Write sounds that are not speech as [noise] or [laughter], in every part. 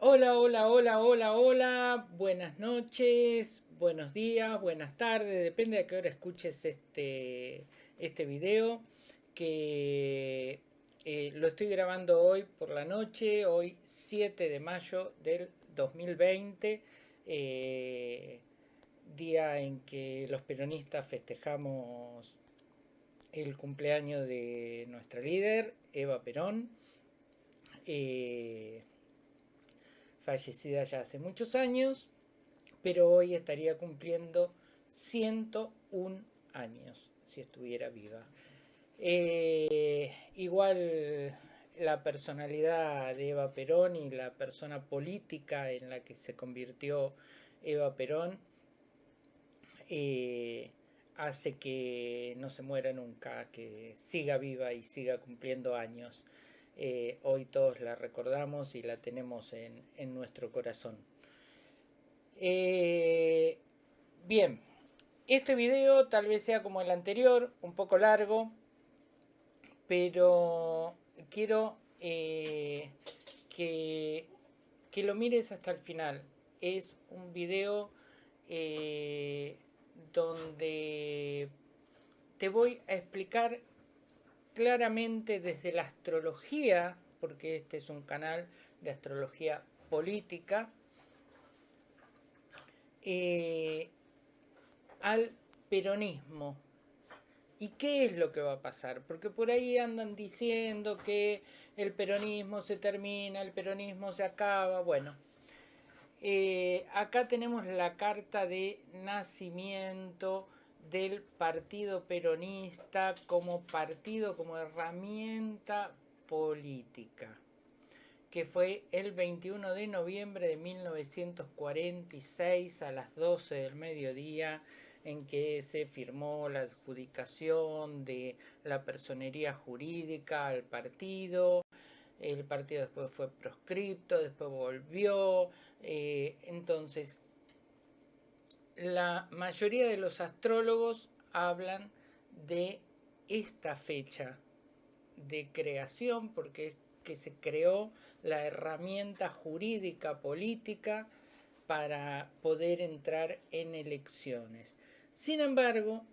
Hola, hola, hola, hola, hola, buenas noches, buenos días, buenas tardes, depende de qué hora escuches este, este video, que eh, lo estoy grabando hoy por la noche, hoy 7 de mayo del 2020, eh, día en que los peronistas festejamos el cumpleaños de nuestra líder, Eva Perón. Eh, fallecida ya hace muchos años, pero hoy estaría cumpliendo 101 años si estuviera viva. Eh, igual la personalidad de Eva Perón y la persona política en la que se convirtió Eva Perón eh, hace que no se muera nunca, que siga viva y siga cumpliendo años. Eh, hoy todos la recordamos y la tenemos en, nuestro corazón. Eh, bien, este video tal vez sea como el anterior, un poco largo, pero quiero eh, que, que, lo mires hasta el final. Es un video donde te voy a explicar claramente desde la astrología, porque este es un canal de astrología política, eh, al peronismo. ¿Y qué es lo que va a pasar? Porque por ahí andan diciendo que el peronismo se termina, el peronismo se acaba. Bueno, eh, acá tenemos la carta de nacimiento del Partido Peronista como partido, como herramienta política, que fue el 21 de noviembre de 1946 a las 12 del mediodía, en que se firmó la adjudicación de la personería jurídica al partido, el partido después fue proscripto, después volvió, eh, entonces la mayoría de los astrólogos hablan de esta fecha de creación porque es que se creó la herramienta jurídica política para poder entrar en elecciones. Sin embargo,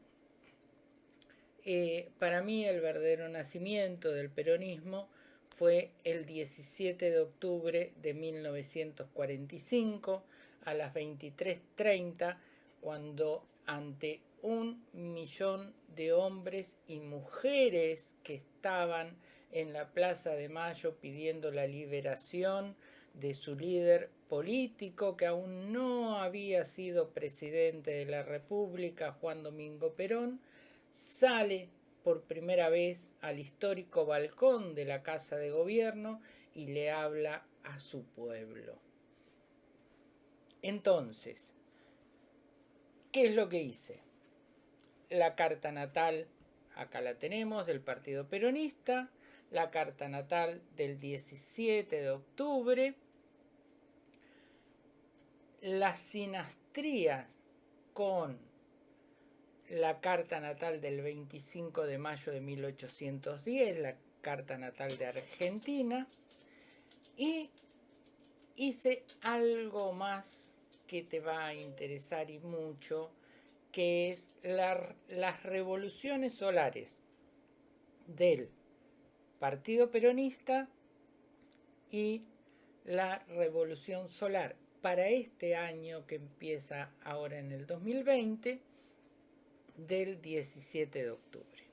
eh, para mí el verdadero nacimiento del peronismo fue el 17 de octubre de 1945 a las 23.30 cuando ante un millón de hombres y mujeres que estaban en la Plaza de Mayo pidiendo la liberación de su líder político que aún no había sido presidente de la República, Juan Domingo Perón, sale por primera vez al histórico balcón de la Casa de Gobierno y le habla a su pueblo. Entonces, ¿Qué es lo que hice? La carta natal, acá la tenemos, del Partido Peronista, la carta natal del 17 de octubre, la sinastría con la carta natal del 25 de mayo de 1810, la carta natal de Argentina, y hice algo más que te va a interesar y mucho, que es las revoluciones solares del Partido Peronista y la revolución solar para este año que empieza ahora en el 2020 del 17 de octubre.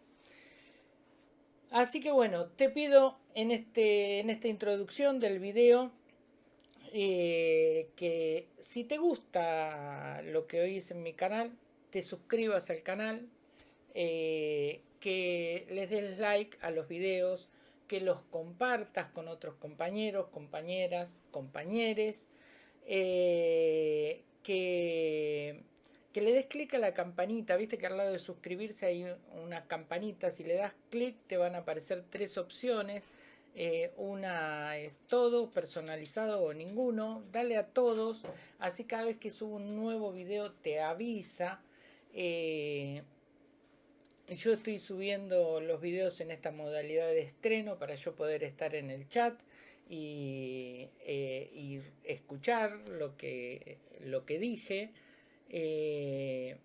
Así que bueno, te pido en, este, en esta introducción del video eh, que si te gusta lo que oís en mi canal, te suscribas al canal, eh, que les des like a los videos, que los compartas con otros compañeros, compañeras, compañeres, eh, que, que le des clic a la campanita, viste que al lado de suscribirse hay una campanita, si le das clic te van a aparecer tres opciones, eh, una es todo personalizado o ninguno, dale a todos, así cada vez que subo un nuevo video te avisa. Eh, yo estoy subiendo los videos en esta modalidad de estreno para yo poder estar en el chat y, eh, escuchar lo que, lo que dije eh,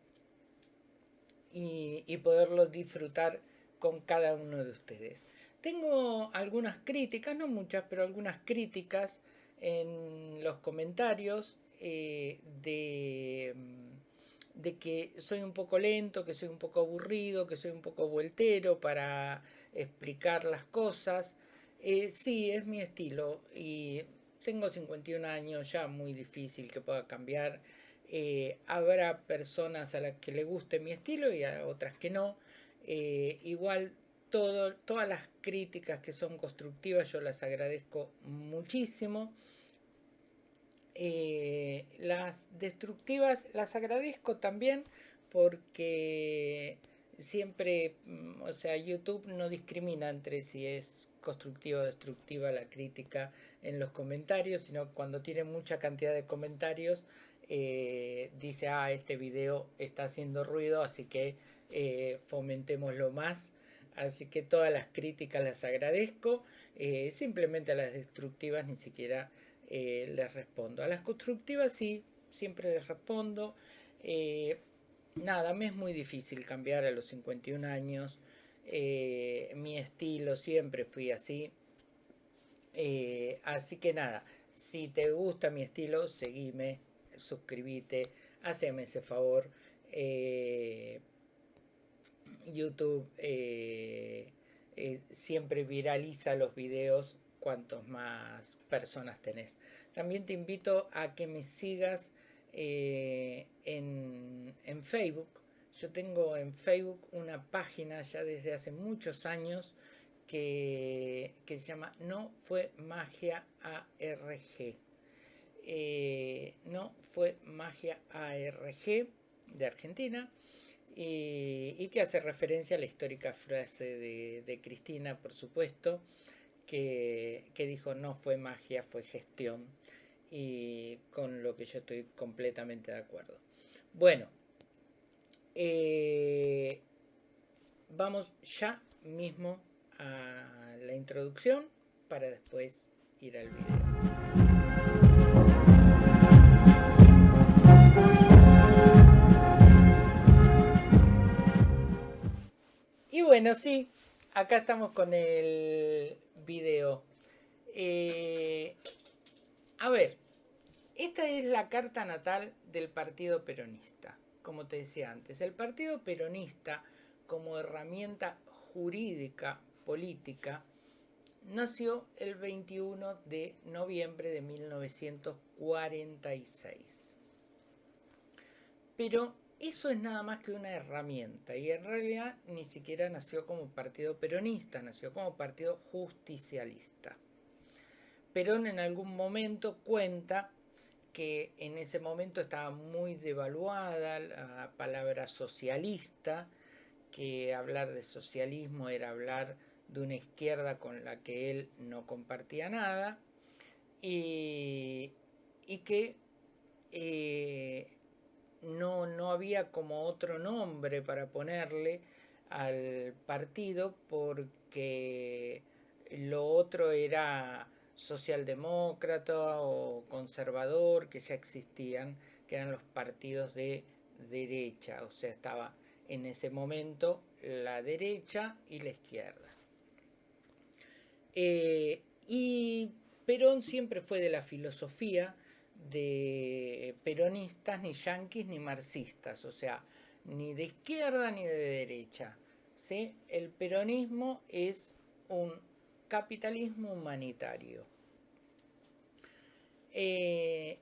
y, y poderlo disfrutar con cada uno de ustedes. Tengo algunas críticas, no muchas, pero algunas críticas en los comentarios eh, de, mm, de, que soy un poco lento, que soy un poco aburrido, que soy un poco vueltero para explicar las cosas. Eh, sí, es mi estilo y tengo 51 años, ya muy difícil que pueda cambiar. Eh, habrá personas a las que le guste mi estilo y a otras que no. igual todas las críticas que son constructivas yo las agradezco muchísimo. Eh, las destructivas las agradezco también porque siempre, mm, o sea, YouTube no discrimina entre si es constructiva o destructiva la crítica en los comentarios, sino cuando tiene mucha cantidad de comentarios, eh, dice, ah, este video está haciendo ruido, así que eh, fomentémoslo más. Así que todas las críticas las agradezco, eh, simplemente a las destructivas ni siquiera eh, les respondo. A las constructivas sí, siempre les respondo. Eh, nada, me es muy difícil cambiar a los 51 años. Mi estilo siempre fui así. así que nada, si te gusta mi estilo, seguime, suscríbete, haceme ese favor. YouTube siempre viraliza los videos cuantos más personas tenés. También te invito a que me sigas eh, en, Facebook. Yo tengo en Facebook una página ya desde hace muchos años que, se llama No Fue Magia ARG. Eh, no Fue Magia ARG de Argentina. Y, que hace referencia a la histórica frase de, Cristina, por supuesto, que, dijo no fue magia, fue gestión y con lo que yo estoy completamente de acuerdo. Bueno, eh, vamos ya mismo a la introducción para después ir al video. Bueno, sí, acá estamos con el video. Eh, a ver, esta es la carta natal del Partido Peronista. Como te decía antes, el Partido Peronista como herramienta jurídica política nació el 21 de noviembre de 1946. Pero eso es nada más que una herramienta y en realidad ni siquiera nació como partido peronista, nació como partido justicialista. Perón en algún momento cuenta que en ese momento estaba muy devaluada la palabra socialista, que hablar de socialismo era hablar de una izquierda con la que él no compartía nada y, que eh, había como otro nombre para ponerle al partido porque lo otro era socialdemócrata o conservador que ya existían, que eran los partidos de derecha, o sea, estaba en ese momento la derecha y la izquierda. Eh, y Perón siempre fue de la filosofía de peronistas, ni yanquis, ni marxistas, o sea, ni de izquierda ni de derecha. ¿sí? El peronismo es un capitalismo humanitario. Eh,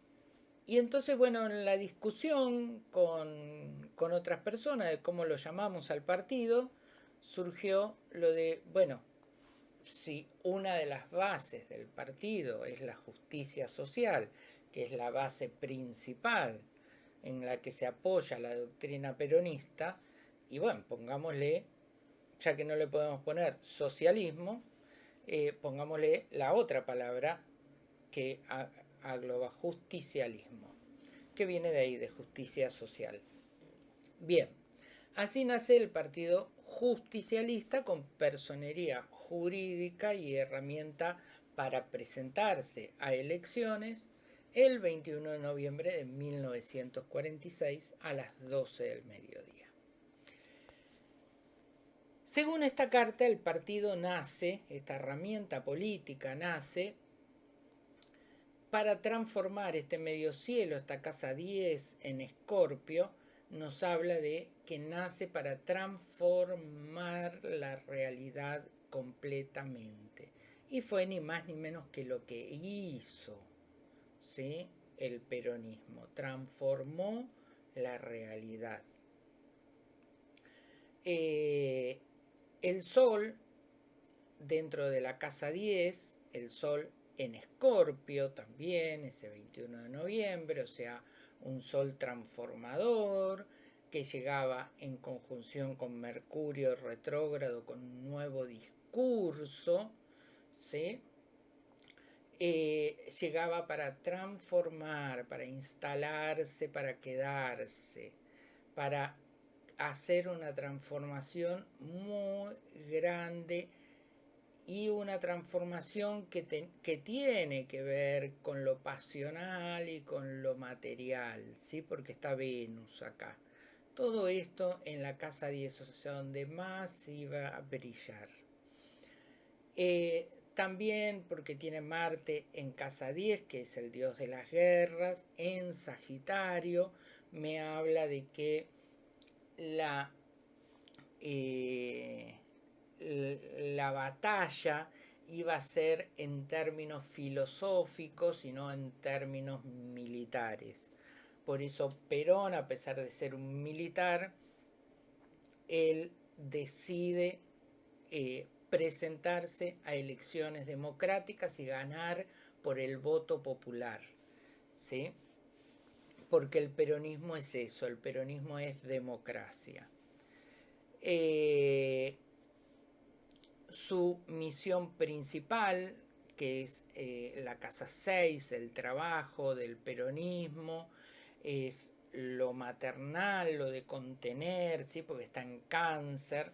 y entonces, bueno, en la discusión con, con otras personas de cómo lo llamamos al partido, surgió lo de, bueno, si una de las bases del partido es la justicia social que es la base principal en la que se apoya la doctrina peronista, y bueno, pongámosle, ya que no le podemos poner socialismo, eh, pongámosle la otra palabra que agloba justicialismo, que viene de ahí, de justicia social. Bien, así nace el partido justicialista con personería jurídica y herramienta para presentarse a elecciones el 21 de noviembre de 1946 a las 12 del mediodía. Según esta carta, el partido nace, esta herramienta política nace para transformar este medio cielo, esta casa 10 en Escorpio, nos habla de que nace para transformar la realidad completamente. Y fue ni más ni menos que lo que hizo ¿sí? el peronismo, transformó la realidad. Eh, el sol, dentro de la casa 10, el sol en Escorpio también, ese 21 de noviembre, o sea, un sol transformador que llegaba en conjunción con Mercurio retrógrado con un nuevo discurso, ¿sí? Eh, llegaba para transformar, para instalarse, para quedarse, para hacer una transformación muy grande y una transformación que, que, tiene que ver con lo pasional y con lo material, ¿sí? porque está Venus acá. Todo esto en la casa 10, o sea, donde más iba a brillar. Eh, también porque tiene Marte en casa 10, que es el dios de las guerras, en Sagitario, me habla de que la... Eh, la batalla iba a ser en términos filosóficos y no en términos militares. Por eso Perón, a pesar de ser un militar, él decide eh, presentarse a elecciones democráticas y ganar por el voto popular. ¿sí? Porque el peronismo es eso, el peronismo es democracia. Eh, su misión principal, que es eh, la casa 6, el trabajo del peronismo, es lo maternal, lo de contener, porque está en cáncer,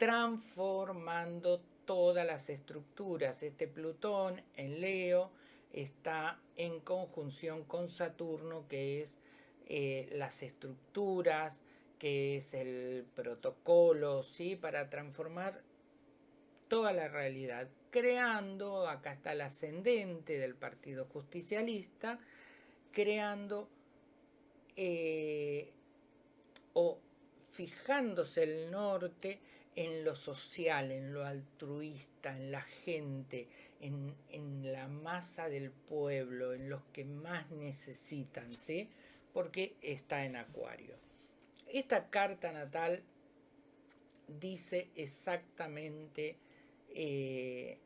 transformando todas las estructuras. Este Plutón en Leo está en conjunción con Saturno, que es eh, las estructuras, que es el protocolo, ¿sí? Para transformar toda la realidad, creando, acá está el ascendente del Partido Justicialista, creando eh, o fijándose el norte en lo social, en lo altruista, en la gente, en, en, la masa del pueblo, en los que más necesitan, ¿sí? Porque está en Acuario. Esta carta natal dice exactamente eh,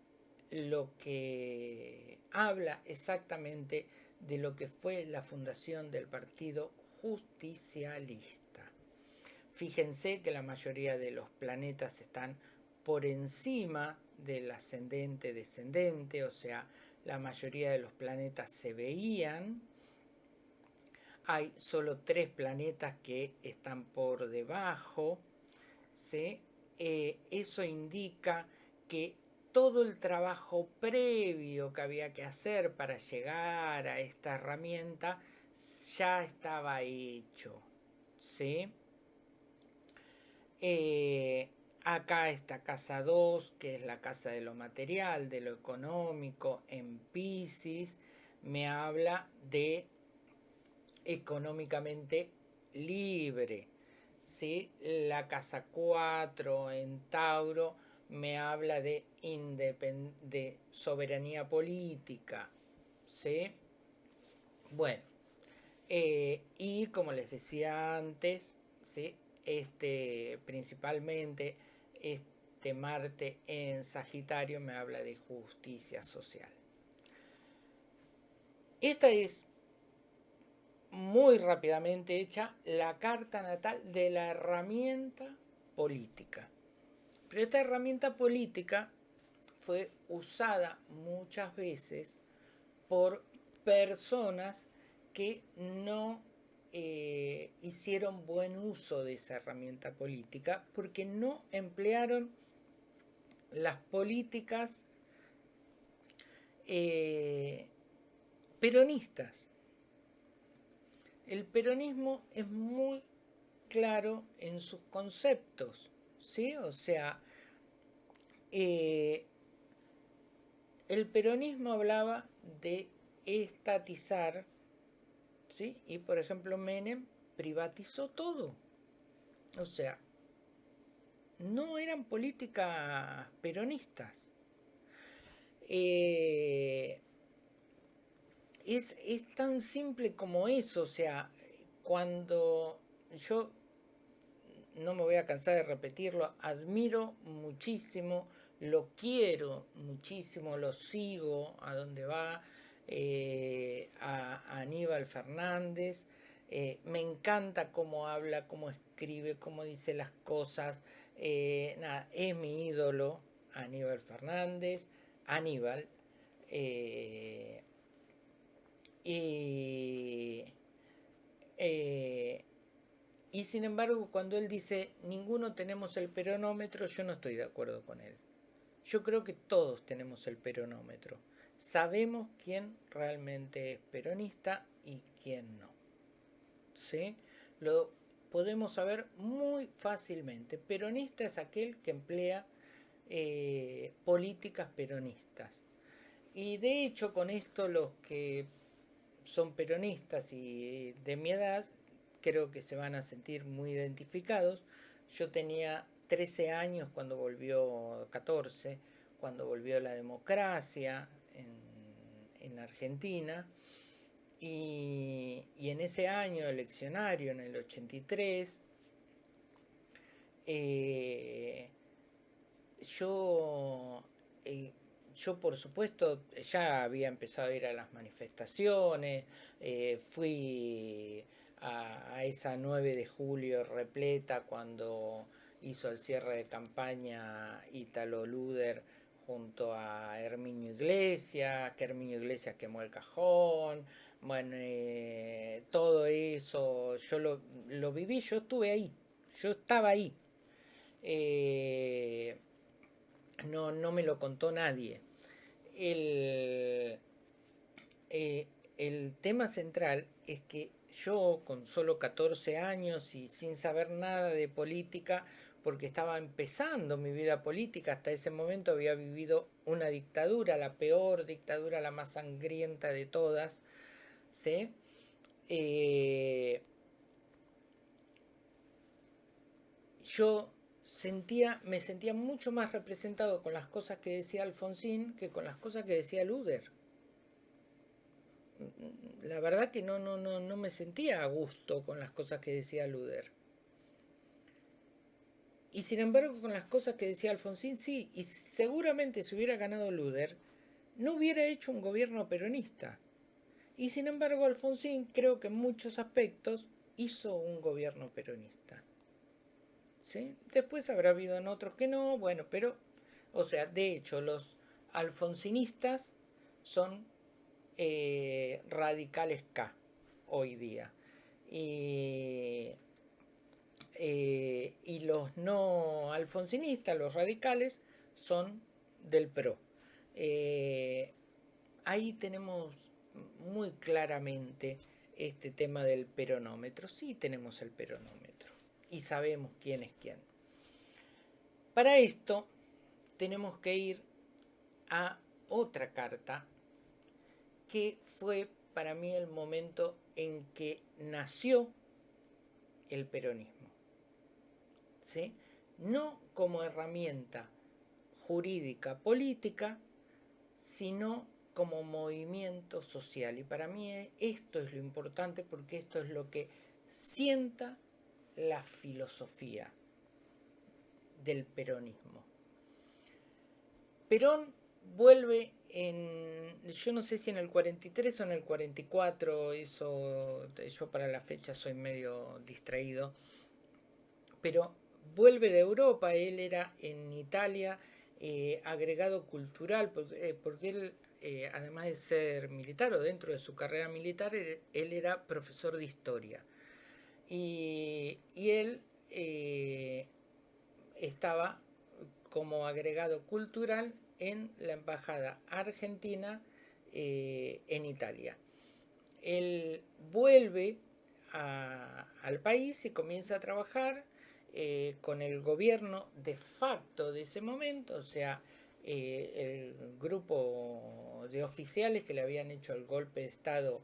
lo que habla exactamente de lo que fue la fundación del Partido Justicialista. Fíjense que la mayoría de los planetas están por encima del ascendente-descendente, o sea, la mayoría de los planetas se veían hay solo tres planetas que están por debajo, eh, eso indica que todo el trabajo previo que había que hacer para llegar a esta herramienta ya estaba hecho. ¿sí? Eh, acá está casa 2, que es la casa de lo material, de lo económico, en Pisces, me habla de económicamente libre. ¿sí? La casa 4 en Tauro me habla de, de soberanía política. ¿sí? Bueno, eh, y como les decía antes, ¿sí? Este, principalmente este Marte en Sagitario me habla de justicia social. Esta es muy rápidamente hecha la carta natal de la herramienta política. Pero esta herramienta política fue usada muchas veces por personas que no eh, hicieron buen uso de esa herramienta política porque no emplearon las políticas eh, peronistas. El peronismo es muy claro en sus conceptos, ¿sí? O sea, eh, el peronismo hablaba de estatizar, ¿sí? Y por ejemplo Menem privatizó todo. O sea, no eran políticas peronistas. Eh, es, es, tan simple como eso, o sea, cuando yo, no me voy a cansar de repetirlo, admiro muchísimo, lo quiero muchísimo, lo sigo a donde va, eh, a, Aníbal Fernández, eh, me encanta cómo habla, cómo escribe, cómo dice las cosas, eh, nada, es mi ídolo, Aníbal Fernández, Aníbal, y, y sin embargo cuando él dice ninguno tenemos el peronómetro, yo no estoy de acuerdo con él. Yo creo que todos tenemos el peronómetro. Sabemos quién realmente es peronista y quién no. ¿Sí? Lo podemos saber muy fácilmente. Peronista es aquel que emplea eh, políticas peronistas. Y de hecho con esto los que son peronistas y de mi edad creo que se van a sentir muy identificados. Yo tenía 13 años cuando volvió, 14, cuando volvió la democracia en, Argentina. Y, en ese año eleccionario, en el 83, eh, yo, eh, yo por supuesto ya había empezado a ir a las manifestaciones, eh, fui a, a, esa 9 de julio repleta cuando hizo el cierre de campaña Italo Luder junto a Herminio Iglesias, que Herminio Iglesias quemó el cajón, bueno, eh, todo eso, yo lo, viví, yo estuve ahí, yo estaba ahí. Eh, no, no me lo contó nadie. El, eh, el tema central es que yo con solo 14 años y sin saber nada de política, porque estaba empezando mi vida política, hasta ese momento había vivido una dictadura, la peor dictadura, la más sangrienta de todas, ¿sí? Eh, yo sentía, me sentía mucho más representado con las cosas que decía Alfonsín que con las cosas que decía Luder. La verdad que no, no, no, no me sentía a gusto con las cosas que decía Luder. Y sin embargo, con las cosas que decía Alfonsín, sí, y seguramente si hubiera ganado Luder, no hubiera hecho un gobierno peronista. Y sin embargo, Alfonsín creo que en muchos aspectos hizo un gobierno peronista. ¿Sí? Después habrá habido en otros que no, bueno, pero, o sea, de hecho, los alfonsinistas son eh, radicales K hoy día. Y eh, y los no alfonsinistas, los radicales, son del PRO. Eh, ahí tenemos muy claramente este tema del peronómetro. Sí tenemos el peronómetro y sabemos quién es quién. Para esto tenemos que ir a otra carta que fue para mí el momento en que nació el peronismo no como herramienta jurídica política, sino como movimiento social. Y para mí esto es lo importante porque esto es lo que sienta la filosofía del peronismo. Perón vuelve en, yo no sé si en el 43 o en el 44, eso, yo para la fecha soy medio distraído, pero vuelve de Europa, él era en Italia eh, agregado cultural, porque, eh, él, eh, además de ser militar o dentro de su carrera militar, él, era profesor de historia. Y, y él estaba como agregado cultural en la embajada argentina en Italia. él vuelve al país y comienza a trabajar eh, con el gobierno de facto de ese momento, o sea, eh, el grupo de oficiales que le habían hecho el golpe de Estado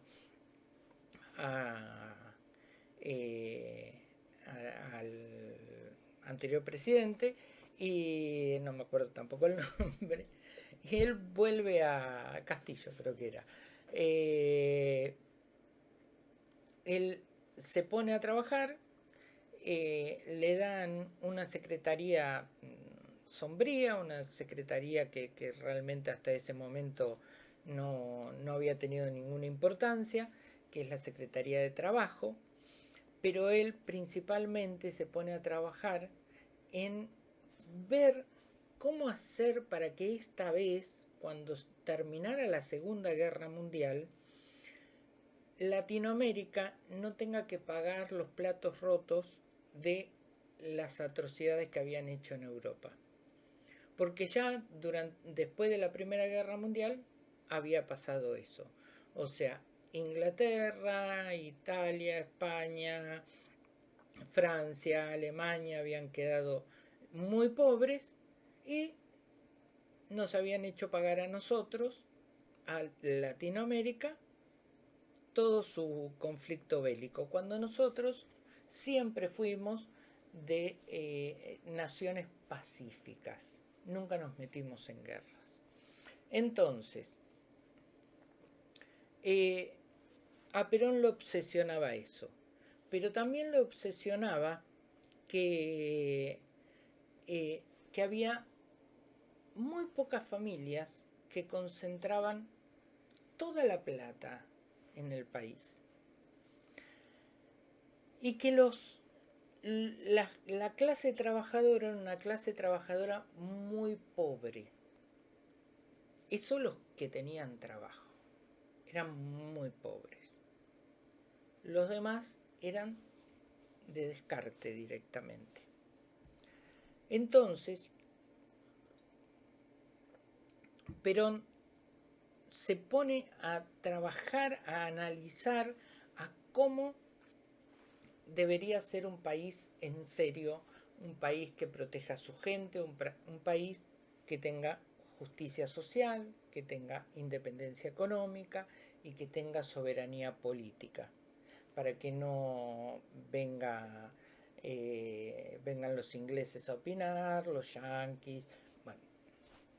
eh, al anterior presidente, y no me acuerdo tampoco el [laughs] nombre, y él vuelve a Castillo, creo que era. él se pone a trabajar eh, le dan una secretaría mm, sombría, una secretaría que, realmente hasta ese momento no, había tenido ninguna importancia, que es la Secretaría de Trabajo, pero él principalmente se pone a trabajar en ver cómo hacer para que esta vez, cuando terminara la Segunda Guerra Mundial, Latinoamérica no tenga que pagar los platos rotos de las atrocidades que habían hecho en Europa. Porque ya durante, después de la Primera Guerra Mundial había pasado eso. O sea, Inglaterra, Italia, España, Francia, Alemania habían quedado muy pobres y nos habían hecho pagar a nosotros, a Latinoamérica, todo su conflicto bélico, cuando nosotros siempre fuimos de eh, naciones pacíficas, nunca nos metimos en guerras. Entonces, eh, a Perón lo obsesionaba eso, pero también lo obsesionaba que, eh, que había muy pocas familias que concentraban toda la plata en el país y que los, la, clase trabajadora era una clase trabajadora muy pobre. Esos los que tenían trabajo. Eran muy pobres. Los demás eran de descarte directamente. Entonces, Perón se pone a trabajar, a analizar a cómo debería ser un país en serio, un país que proteja a su gente, un, país que tenga justicia social, que tenga independencia económica y que tenga soberanía política, para que no eh, vengan los ingleses a opinar, los yanquis, bueno,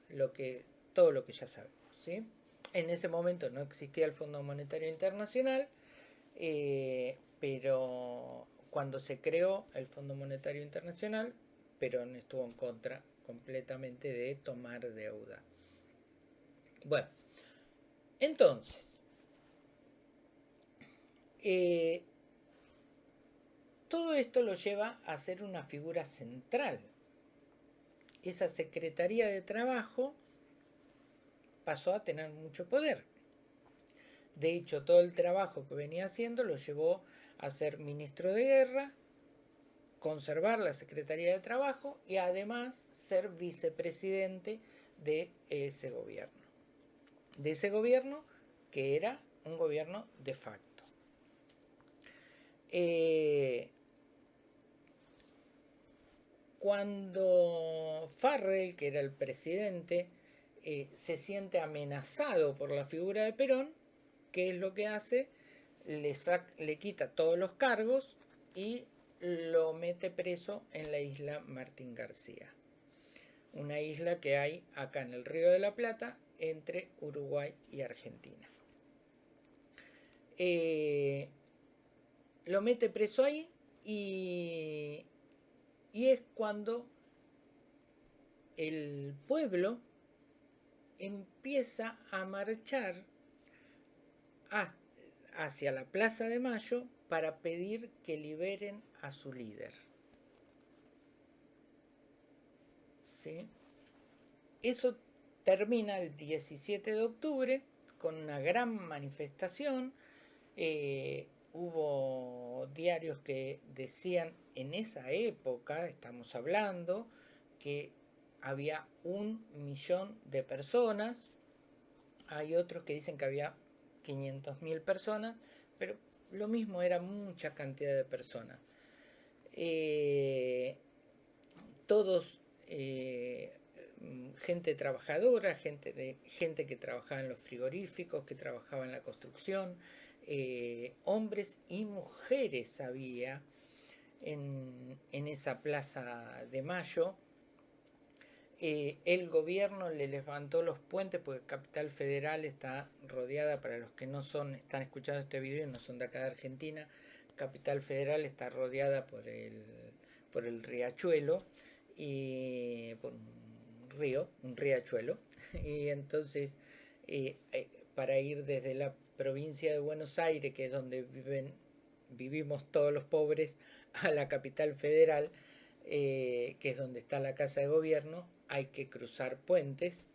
lo que, todo lo que ya sabemos. ¿sí? En ese momento no existía el Fondo Monetario Internacional, eh, pero cuando se creó el Fondo Monetario Internacional, Perón estuvo en contra completamente de tomar deuda. Bueno, entonces, eh, todo esto lo lleva a ser una figura central. Esa Secretaría de Trabajo pasó a tener mucho poder. De hecho, todo el trabajo que venía haciendo lo llevó a ser ministro de guerra, conservar la Secretaría de Trabajo y además ser vicepresidente de ese gobierno. De ese gobierno que era un gobierno de facto. Eh, cuando Farrell, que era el presidente, eh, se siente amenazado por la figura de Perón, ¿qué es lo que hace? Le, le quita todos los cargos y lo mete preso en la isla Martín García. Una isla que hay acá en el Río de la Plata entre Uruguay y Argentina. Eh, lo mete preso ahí y, y es cuando el pueblo empieza a marchar hacia la Plaza de Mayo para pedir que liberen a su líder. ¿Sí? Eso termina el 17 de octubre con una gran manifestación. Eh, hubo diarios que decían en esa época, estamos hablando, que había un millón de personas. Hay otros que dicen que había 500.000 personas, pero lo mismo era mucha cantidad de personas. Eh, todos, eh, gente trabajadora, gente, que trabajaba en los frigoríficos, que trabajaba en la construcción, eh, hombres y mujeres había en esa plaza de Mayo, eh, el gobierno le levantó los puentes porque Capital Federal está rodeada, para los que no son, están escuchando este video y no son de acá de Argentina, Capital Federal está rodeada por el, por el riachuelo y por un río, un riachuelo, [laughs] y entonces eh, eh, para ir desde la provincia de Buenos Aires, que es donde viven, vivimos todos los pobres, [laughs] a la capital federal, que es donde está la casa de gobierno, hay que cruzar puentes,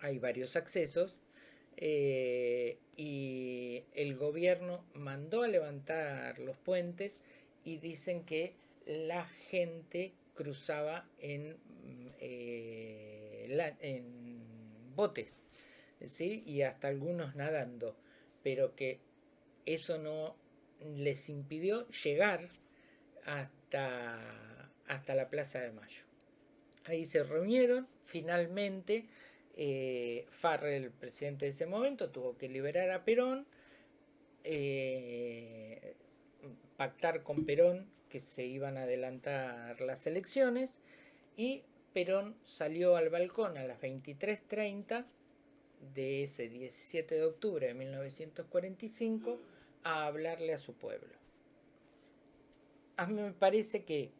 hay varios accesos eh, y el gobierno mandó a levantar los puentes y dicen que la gente cruzaba en, eh, en botes ¿sí? y hasta algunos nadando, pero que eso no les impidió llegar hasta, hasta la Plaza de Mayo. Ahí se reunieron, finalmente eh, Farrell, el presidente de ese momento, tuvo que liberar a Perón, eh, pactar con Perón que se iban a adelantar las elecciones y Perón salió al balcón a las 23.30 de ese 17 de octubre de 1945 a hablarle a su pueblo. A mí me parece que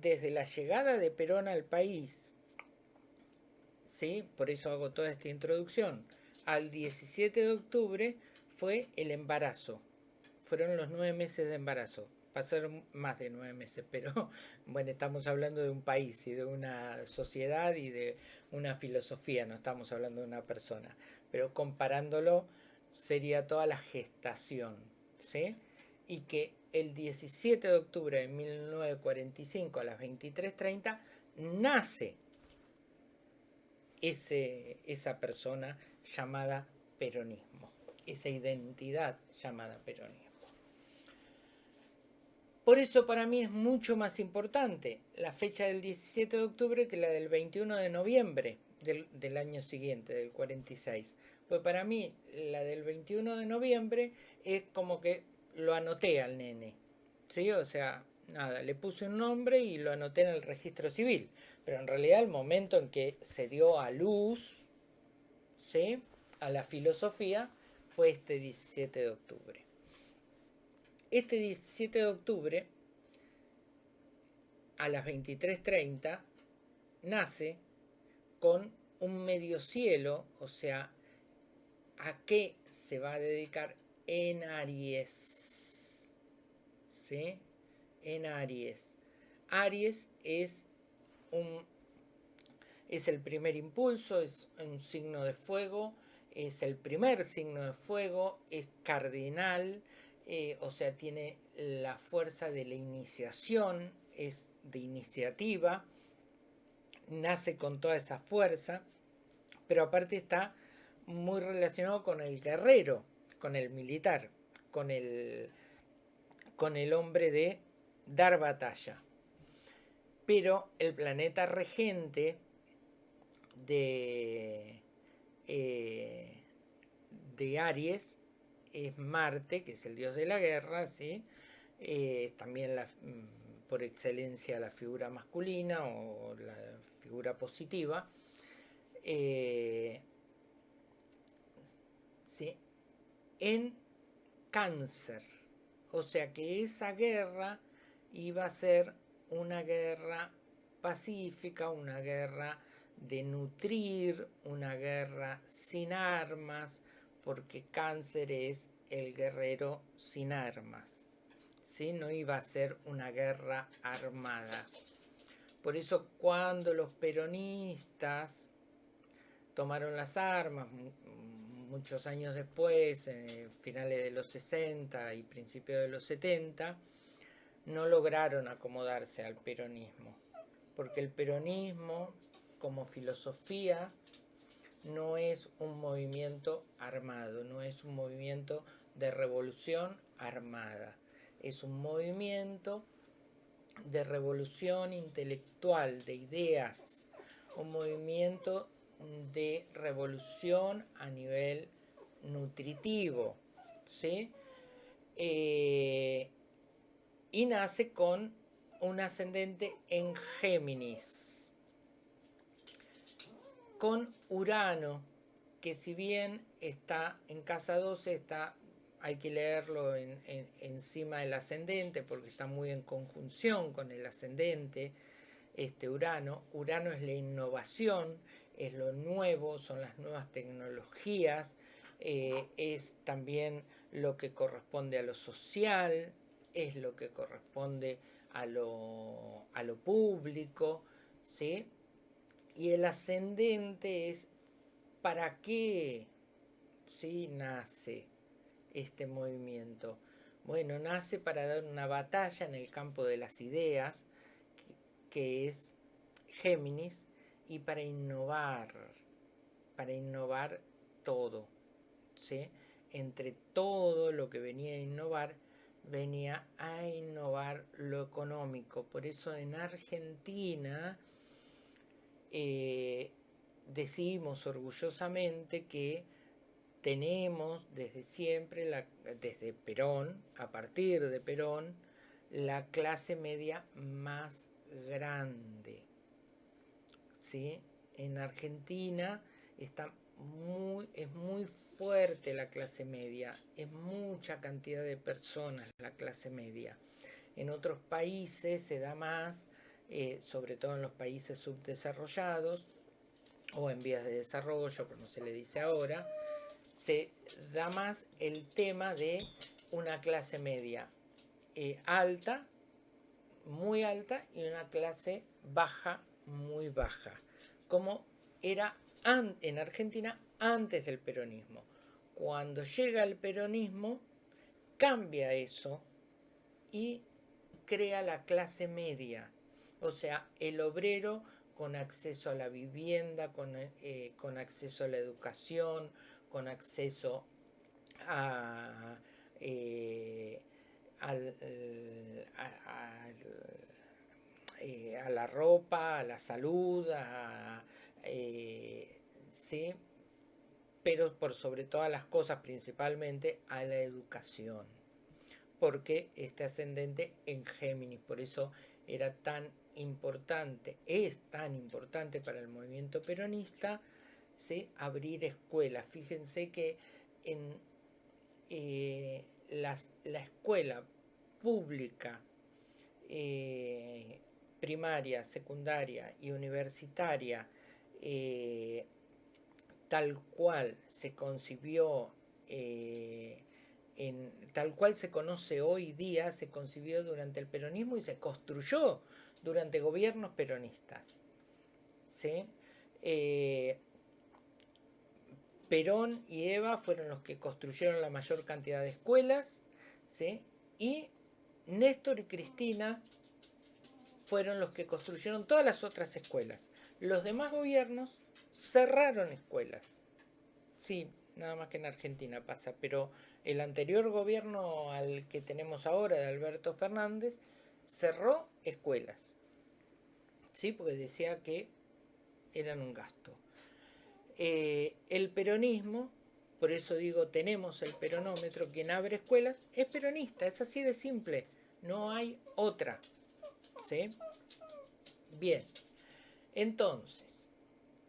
desde la llegada de Perón al país, ¿sí? por eso hago toda esta introducción, al 17 de octubre fue el embarazo. Fueron los nueve meses de embarazo. Pasaron más de nueve meses, pero [laughs] bueno, estamos hablando de un país y de una sociedad y de una filosofía, no estamos hablando de una persona. Pero comparándolo sería toda la gestación, ¿sí? Y que el 17 de octubre de 1945 a las 23.30 nace ese, esa persona llamada peronismo, esa identidad llamada peronismo. Por eso para mí es mucho más importante la fecha del 17 de octubre que la del 21 de noviembre del, del año siguiente, del 46. Pues para mí la del 21 de noviembre es como que lo anoté al nene, ¿sí? O sea, nada, le puse un nombre y lo anoté en el registro civil. Pero en realidad el momento en que se dio a luz, ¿sí? A la filosofía fue este 17 de octubre. Este 17 de octubre, a las 23.30, nace con un medio cielo, o sea, ¿a qué se va a dedicar en Aries? En Aries. Aries es un es el primer impulso, es un signo de fuego, es el primer signo de fuego, es cardinal, eh, o sea, tiene la fuerza de la iniciación, es de iniciativa, nace con toda esa fuerza, pero aparte está muy relacionado con el guerrero, con el militar, con el, con el hombre de dar batalla. Pero el planeta regente de, eh, de Aries es Marte, que es el dios de la guerra, ¿sí? Eh, también la, mm, por excelencia la figura masculina o la figura positiva. Eh, ¿sí? En cáncer o sea que esa guerra iba a ser una guerra pacífica, una guerra de nutrir, una guerra sin armas, porque cáncer es el guerrero sin armas. ¿sí? No iba a ser una guerra armada. Por eso cuando los peronistas tomaron las armas, muchos años después, en finales de los 60 y principios de los 70, no lograron acomodarse al peronismo, porque el peronismo como filosofía no es un movimiento armado, no es un movimiento de revolución armada, es un movimiento de revolución intelectual, de ideas, un movimiento de revolución a nivel nutritivo, ¿sí? Eh, y nace con un ascendente en Géminis, con Urano, que si bien está en casa 12, está, hay que leerlo encima del ascendente porque está muy en conjunción con el ascendente, este Urano. Urano es la innovación, es lo nuevo, son las nuevas tecnologías, eh, es también lo que corresponde a lo social, es lo que corresponde a lo, a lo público, ¿sí? Y el ascendente es para qué ¿sí? nace este movimiento. Bueno, nace para dar una batalla en el campo de las ideas, que es Géminis, y para innovar, para innovar todo. ¿sí? Entre todo lo que venía a innovar, venía a innovar lo económico. Por eso en Argentina eh, decimos orgullosamente que tenemos desde siempre, desde Perón, a partir de Perón, la clase media más grande. ¿Sí? En Argentina está muy, es muy fuerte la clase media, es mucha cantidad de personas la clase media. En otros países se da más, eh, sobre todo en los países subdesarrollados o en vías de desarrollo, como se le dice ahora, se da más el tema de una clase media eh, alta, muy alta, y una clase baja, muy baja, como era en Argentina antes del peronismo. Cuando llega el peronismo, cambia eso y crea la clase media, o sea, el obrero con acceso a la vivienda, con, eh, acceso a la educación, con acceso a, eh, eh, a, la ropa, a la salud, a, ¿sí? pero por sobre todas las cosas principalmente a la educación, porque este ascendente en Géminis, por eso era tan importante, es tan importante para el movimiento peronista, ¿sí? abrir escuelas. Fíjense que en eh, la escuela pública, eh, primaria, secundaria y universitaria, eh, tal cual se concibió, eh, en, tal cual se conoce hoy día, se concibió durante el peronismo y se construyó durante gobiernos peronistas. ¿sí? Eh, Perón y Eva fueron los que construyeron la mayor cantidad de escuelas, ¿sí? y Néstor y Cristina fueron los que construyeron todas las otras escuelas. Los demás gobiernos cerraron escuelas. Sí, nada más que en Argentina pasa, pero el anterior gobierno al que tenemos ahora, de Alberto Fernández, cerró escuelas. Sí, porque decía que eran un gasto. Eh, el peronismo, por eso digo, tenemos el peronómetro, quien abre escuelas, es peronista, es así de simple, no hay otra. ¿Sí? Bien, entonces,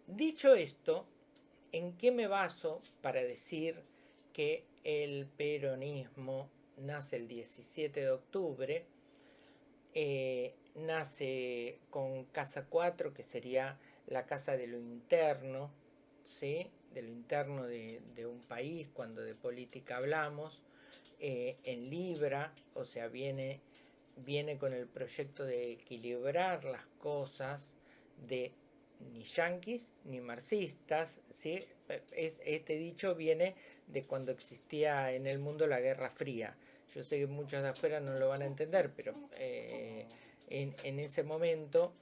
Dicho esto, ¿en qué me baso para decir que el peronismo nace el 17 de octubre? Eh, nace con Casa 4, que sería la casa de lo interno, ¿sí? de lo interno de, un país, cuando de política hablamos, eh, en Libra, o sea, viene, viene con el proyecto de equilibrar las cosas, de ni yanquis ni marxistas. ¿sí? Este dicho viene de cuando existía en el mundo la Guerra Fría. Yo sé que muchos de afuera no lo van a entender, pero eh, en, ese momento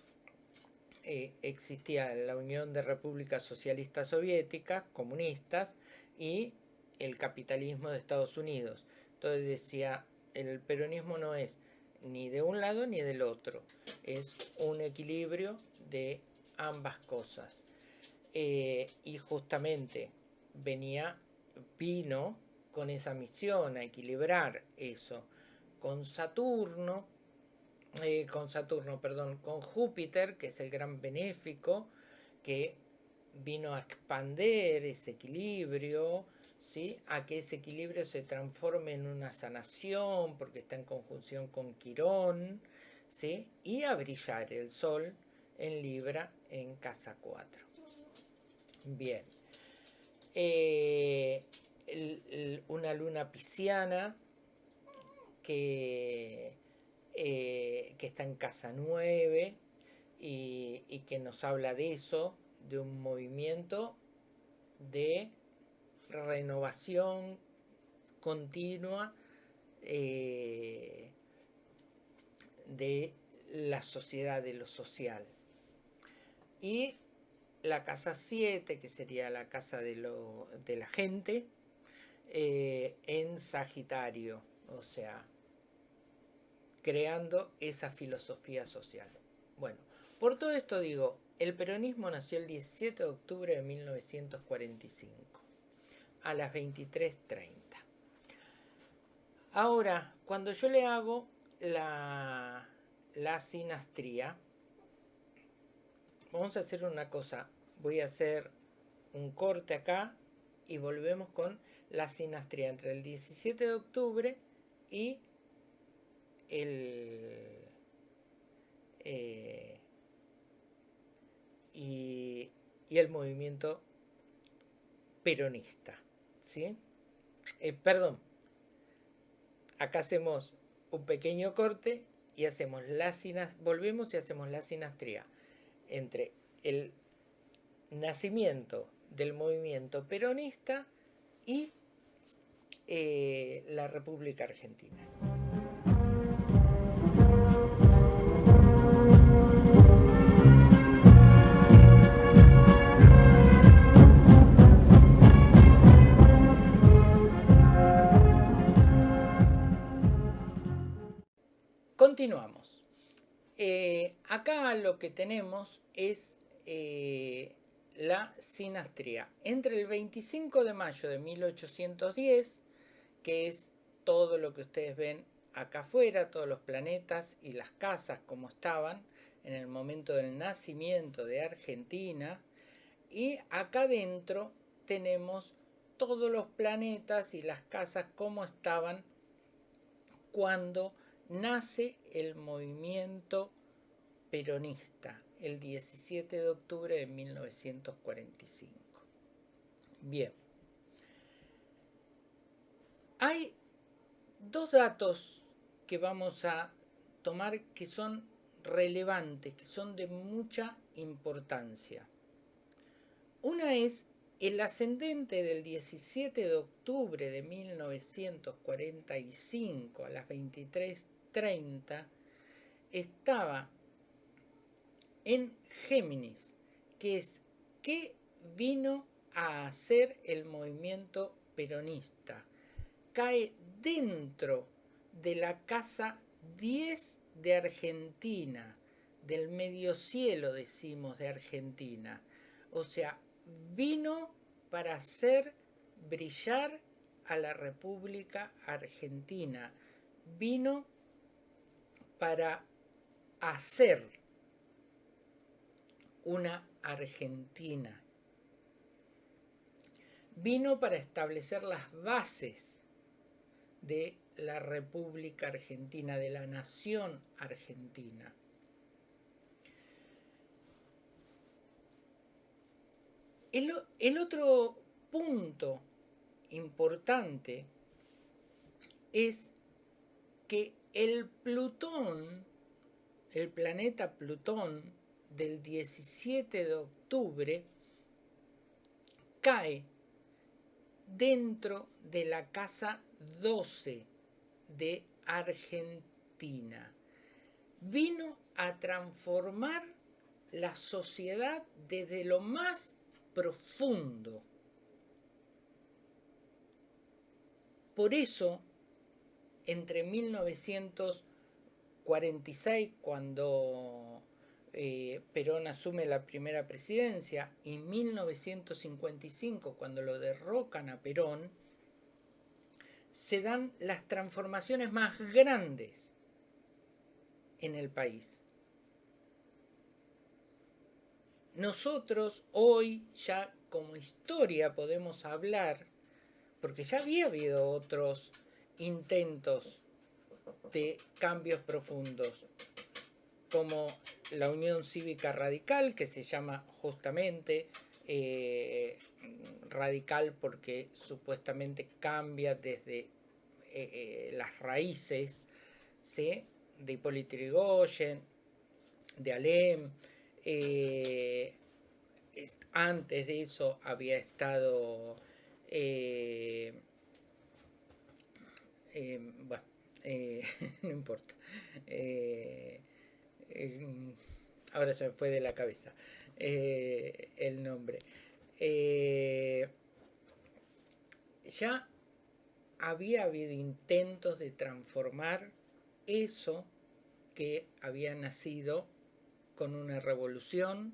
eh, existía la Unión de Repúblicas Socialistas Soviéticas, comunistas, y el capitalismo de Estados Unidos. Entonces decía, el peronismo no es ni de un lado ni del otro, es un equilibrio de ambas cosas. Eh, y justamente venía, vino con esa misión a equilibrar eso. Con Saturno, eh, con Saturno, perdón, con Júpiter, que es el gran benéfico, que vino a expander ese equilibrio, ¿sí? a que ese equilibrio se transforme en una sanación, porque está en conjunción con Quirón, ¿sí? y a brillar el Sol en Libra en casa 4. Bien. Eh, una luna pisciana que, eh, que está en casa 9 y, y que nos habla de eso, de un movimiento de renovación continua eh, de la sociedad, de lo social. Y la casa 7, que sería la casa de, lo, de la gente, eh, en Sagitario, o sea, creando esa filosofía social. Bueno, por todo esto digo, el peronismo nació el 17 de octubre de 1945 a las 23.30. Ahora, cuando yo le hago la, la sinastría, vamos a hacer una cosa. Voy a hacer un corte acá y volvemos con la sinastría entre el 17 de octubre y el... Eh, y, el movimiento peronista. ¿Sí? Eh, perdón, acá hacemos un pequeño corte y hacemos la volvemos y hacemos la sinastría entre el nacimiento del movimiento peronista y eh, la República Argentina. Continuamos. Eh, acá lo que tenemos es eh, la sinastría. Entre el 25 de mayo de 1810, que es todo lo que ustedes ven acá afuera, todos los planetas y las casas como estaban en el momento del nacimiento de Argentina, y acá adentro tenemos todos los planetas y las casas como estaban cuando nace el movimiento peronista el 17 de octubre de 1945. Bien. Hay dos datos que vamos a tomar que son relevantes, que son de mucha importancia. Una es el ascendente del 17 de octubre de 1945 a las 23 30 estaba en Géminis, que es qué vino a hacer el movimiento peronista. Cae dentro de la casa 10 de Argentina, del medio cielo decimos de Argentina. O sea, vino para hacer brillar a la República Argentina. Vino para hacer una Argentina. Vino para establecer las bases de la República Argentina, de la nación argentina. El, otro punto importante es que el Plutón, el planeta Plutón del 17 de octubre, cae dentro de la casa 12 de Argentina. Vino a transformar la sociedad desde lo más profundo. Por eso, entre 1946, cuando eh, Perón asume la primera presidencia, y 1955, cuando lo derrocan a Perón, se dan las transformaciones más grandes en el país. Nosotros hoy ya como historia podemos hablar, porque ya había habido otros intentos de cambios profundos, como la Unión Cívica Radical, que se llama justamente eh, radical porque supuestamente cambia desde eh, eh, las raíces de Hipólito Yrigoyen, de Alem. antes de eso había estado... bueno, [laughs] no importa. ahora se me fue de la cabeza. Eh, el nombre. Eh, ya había habido intentos de transformar eso que había nacido con una revolución,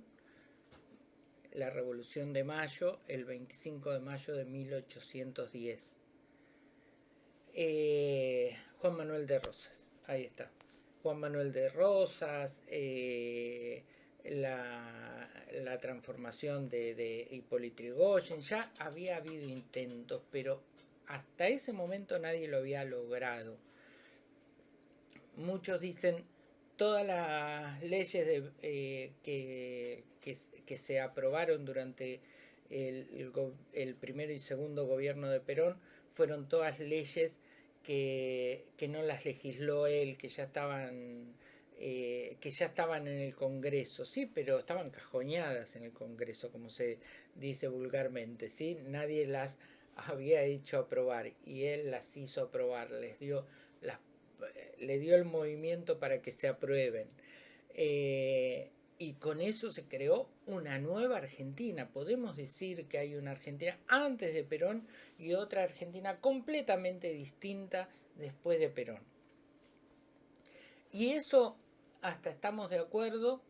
la revolución de mayo, el 25 de mayo de 1810. Eh, Juan Manuel de Rosas, ahí está. Juan Manuel de Rosas, la, transformación de, de Hipólito Yrigoyen, ya había habido intentos, pero hasta ese momento nadie lo había logrado. Muchos dicen todas las leyes eh, que, se aprobaron durante el, el, primero y segundo gobierno de Perón fueron todas leyes que, que no las legisló él, que ya estaban eh, que ya estaban en el Congreso, sí, pero estaban cajoñadas en el Congreso, como se dice vulgarmente, ¿sí? Nadie las había hecho aprobar y él las hizo aprobar, les dio, las, le dio el movimiento para que se aprueben. Eh, y con eso se creó una nueva Argentina. Podemos decir que hay una Argentina antes de Perón y otra Argentina completamente distinta después de Perón. Y eso hasta estamos de acuerdo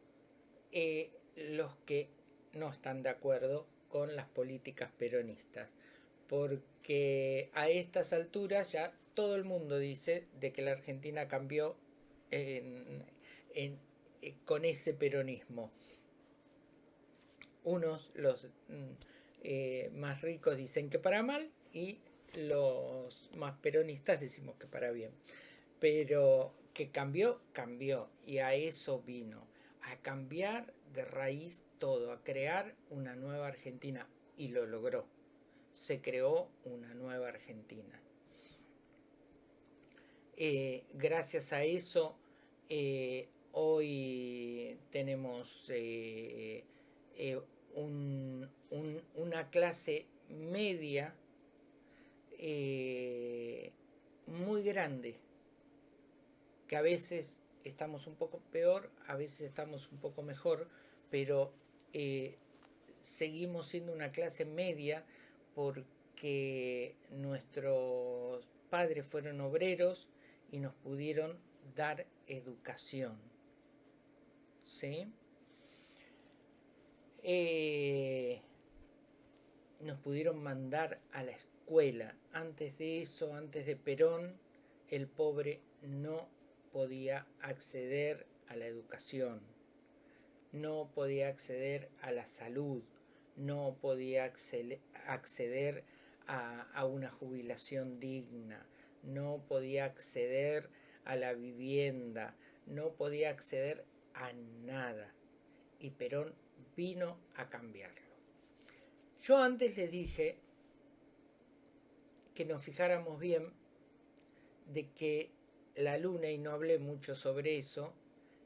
eh, los que no están de acuerdo con las políticas peronistas. Porque a estas alturas ya todo el mundo dice de que la Argentina cambió eh, con ese peronismo. Unos, los mm, eh, más ricos dicen que para mal y los más peronistas decimos que para bien. Pero que cambió, cambió. Y a eso vino, a cambiar de raíz todo, a crear una nueva Argentina. Y lo logró. Se creó una nueva Argentina. Eh, gracias a eso, eh, hoy tenemos eh, una clase media muy grande que a veces estamos un poco peor, a veces estamos un poco mejor, pero eh, seguimos siendo una clase media porque nuestros padres fueron obreros y nos pudieron dar educación. ¿Sí? Eh, nos pudieron mandar a la escuela. Antes de eso, antes de Perón, el pobre no podía acceder a la educación, no podía acceder a la salud, no podía acceder a, una jubilación digna, no podía acceder a la vivienda, no podía acceder a nada. Y Perón vino a cambiarlo. Yo antes les dije que nos fijáramos bien de que la luna, y no hablé mucho sobre eso,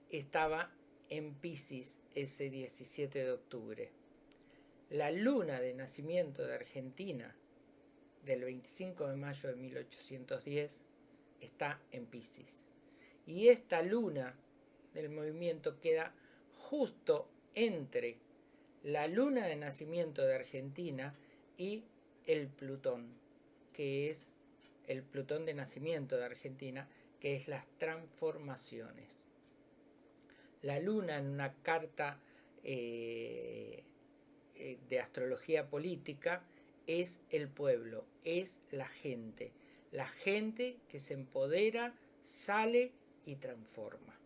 estaba en Pisces ese 17 de octubre. La luna de nacimiento de Argentina del 25 de mayo de 1810 está en Pisces. Y esta luna del movimiento queda justo entre la luna de nacimiento de Argentina y el Plutón, que es el Plutón de nacimiento de Argentina, que es las transformaciones. La luna en una carta eh, eh, de astrología política es el pueblo, es la gente. La gente que se empodera, sale y transforma.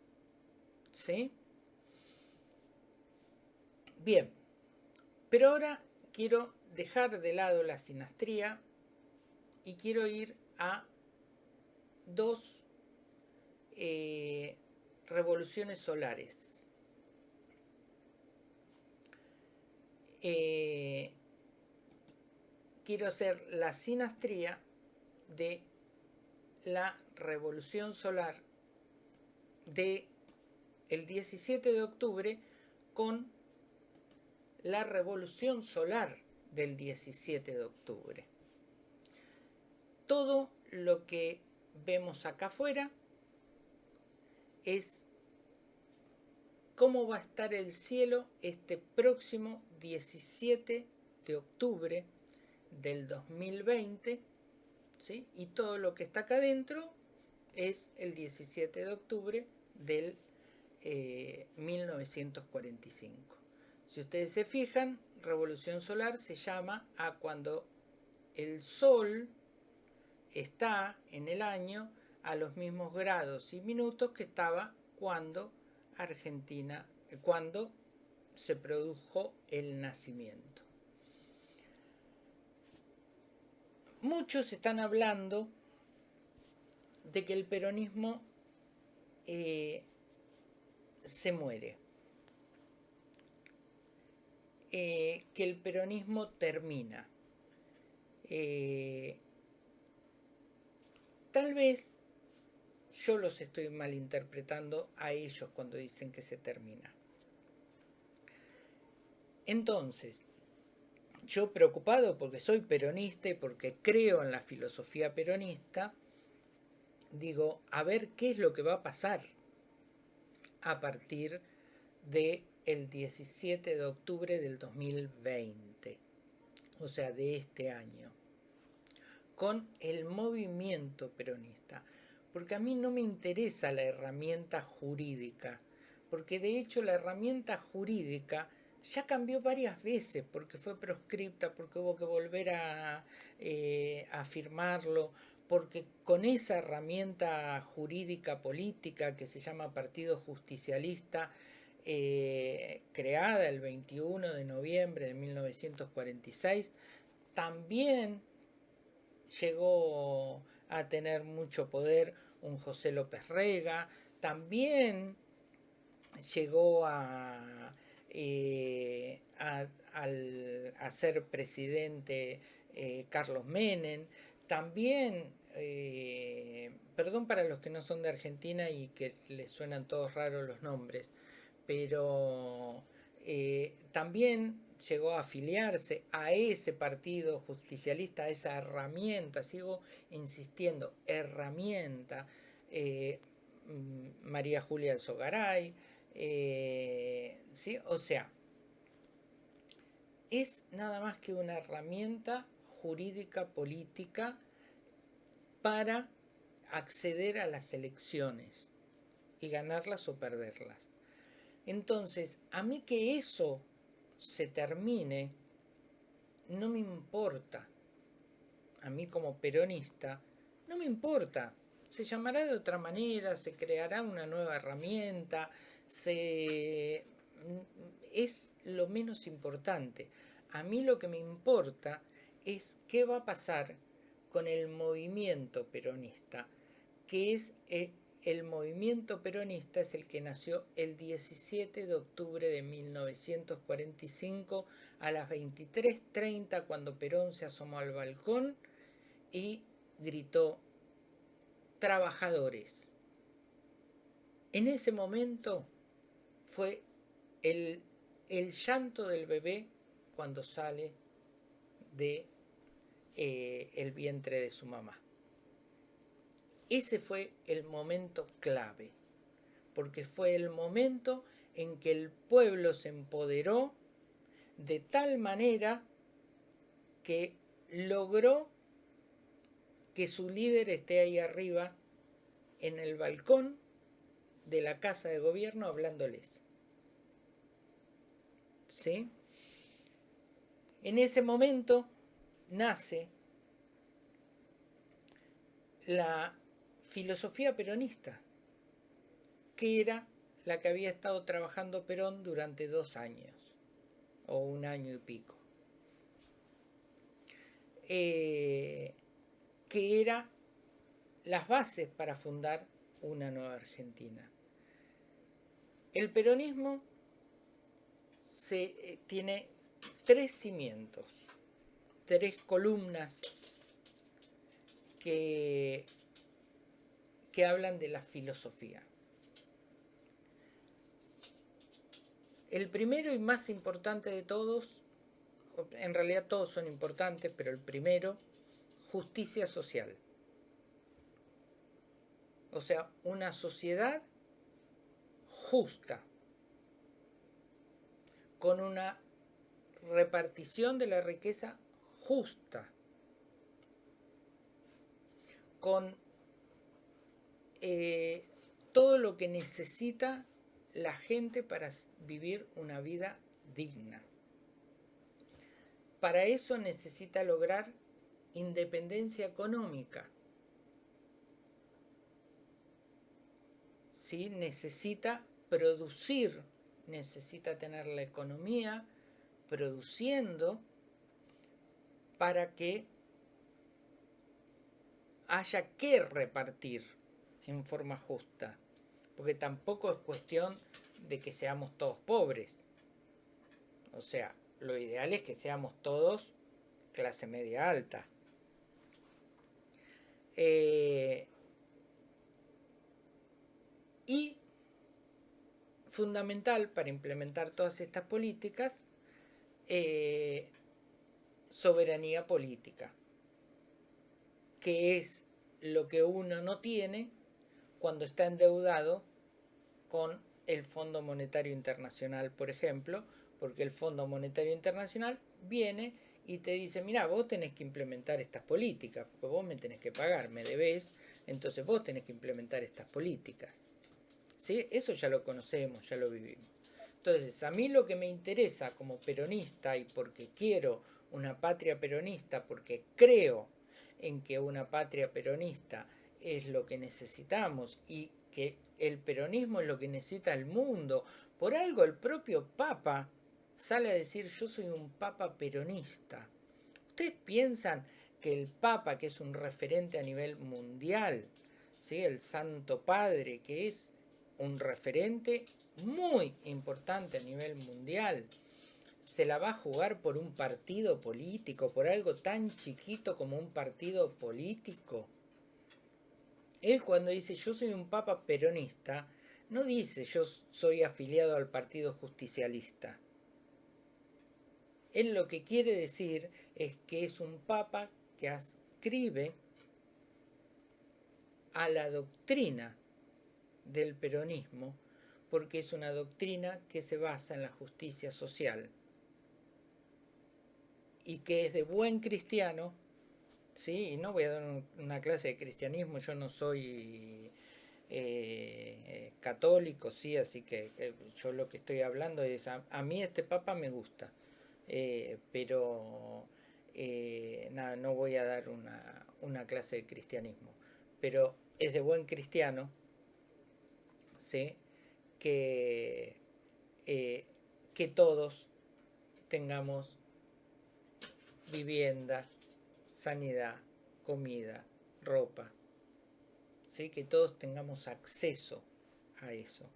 ¿Sí? Bien, pero ahora quiero dejar de lado la sinastría y quiero ir a dos eh, revoluciones solares. Eh, quiero hacer la sinastría de la revolución solar de el 17 de octubre con la revolución solar del 17 de octubre. Todo lo que vemos acá afuera es cómo va a estar el cielo este próximo 17 de octubre del 2020, ¿sí? y todo lo que está acá adentro es el 17 de octubre del 1945. Eh, si ustedes se fijan, revolución solar se llama a cuando el Sol está en el año a los mismos grados y minutos que estaba cuando Argentina, cuando se produjo el nacimiento. Muchos están hablando de que el peronismo eh, se muere, eh, que el peronismo termina. Eh, tal vez yo los estoy malinterpretando a ellos cuando dicen que se termina. Entonces, yo preocupado porque soy peronista y porque creo en la filosofía peronista, digo, a ver qué es lo que va a pasar a partir del el 17 de octubre del 2020, o sea, de este año, con el movimiento peronista. Porque a mí no me interesa la herramienta jurídica, porque de hecho la herramienta jurídica ya cambió varias veces porque fue proscripta, porque hubo que volver a, eh, firmarlo, porque con esa herramienta jurídica política que se llama Partido Justicialista, eh, creada el 21 de noviembre de 1946, también llegó a tener mucho poder un José López Rega, también llegó a, eh, a, ser presidente eh, Carlos Menem, también, eh, perdón para los que no son de Argentina y que les suenan todos raros los nombres, pero también llegó a afiliarse a ese partido justicialista, a esa herramienta, sigo insistiendo, herramienta, eh, mm, María Julia eh, ¿sí? o sea, es nada más que una herramienta jurídica política para acceder a las elecciones y ganarlas o perderlas. Entonces, a mí que eso se termine, no me importa. A mí como peronista, no me importa. Se llamará de otra manera, se creará una nueva herramienta, es lo menos importante. A mí lo que me importa es qué va a pasar con el movimiento peronista, que es eh, el movimiento peronista es el que nació el 17 de octubre de 1945 a las 23.30 cuando Perón se asomó al balcón y gritó trabajadores. En ese momento fue el, el llanto del bebé cuando sale de eh, el vientre de su mamá. Ese fue el momento clave, porque fue el momento en que el pueblo se empoderó de tal manera que logró que su líder esté ahí arriba en el balcón de la casa de gobierno hablándoles. ¿Sí? En ese momento nace la filosofía peronista, que era la que había estado trabajando Perón durante dos años, o un año y pico. Eh, que era las bases para fundar una nueva Argentina. El peronismo se, eh, tiene tres cimientos, tres columnas que, que hablan de la filosofía. El primero y más importante de todos, en realidad todos son importantes, pero el primero, justicia social. O sea, una sociedad justa, con una repartición de la riqueza justa, con eh, todo lo que necesita la gente para vivir una vida digna. Para eso necesita lograr independencia económica. ¿Sí? Necesita producir, necesita tener la economía produciendo para que haya que repartir en forma justa porque tampoco es cuestión de que seamos todos pobres. O sea, lo ideal es que seamos todos clase media alta. Eh, y fundamental para implementar todas estas políticas, eh, soberanía política, que es lo que uno no tiene cuando está endeudado con el Fondo Monetario Internacional, por ejemplo, porque el Fondo Monetario Internacional viene y te dice, mira, vos tenés que implementar estas políticas, porque vos me tenés que pagar, me debés, entonces vos tenés que implementar estas políticas. ¿Sí? Eso ya lo conocemos, ya lo vivimos. Entonces, a mí lo que me interesa como peronista y porque quiero una patria peronista, porque creo en que una patria peronista es lo que necesitamos y que el peronismo es lo que necesita el mundo. Por algo el propio Papa sale a decir yo soy un Papa peronista. ¿Ustedes piensan que el Papa, que es un referente a nivel mundial, ¿sí? el Santo Padre, que es un referente muy importante a nivel mundial, se la va a jugar por un partido político, por algo tan chiquito como un partido político? Él cuando dice yo soy un papa peronista, no dice yo soy afiliado al partido justicialista. Él lo que quiere decir es que es un papa que ascribe a la doctrina del peronismo porque es una doctrina que se basa en la justicia social y que es de buen cristiano Sí, no voy a dar una clase de cristianismo, yo no soy eh, católico, sí, así que, yo lo que estoy hablando es, a, mí este papa me gusta, eh, pero eh, nada, no voy a dar una, una, clase de cristianismo, pero es de buen cristiano, sí, que, que todos tengamos vivienda, sanidad, comida, ropa. ¿sí? Que todos tengamos acceso a eso.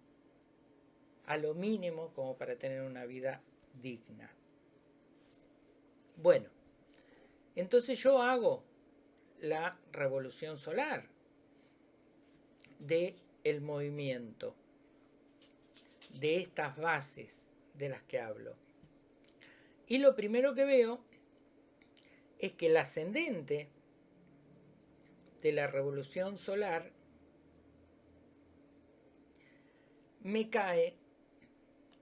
A lo mínimo como para tener una vida digna. Bueno, entonces yo hago la revolución solar de el movimiento, de estas bases de las que hablo. Y lo primero que veo es que el ascendente de la revolución solar me cae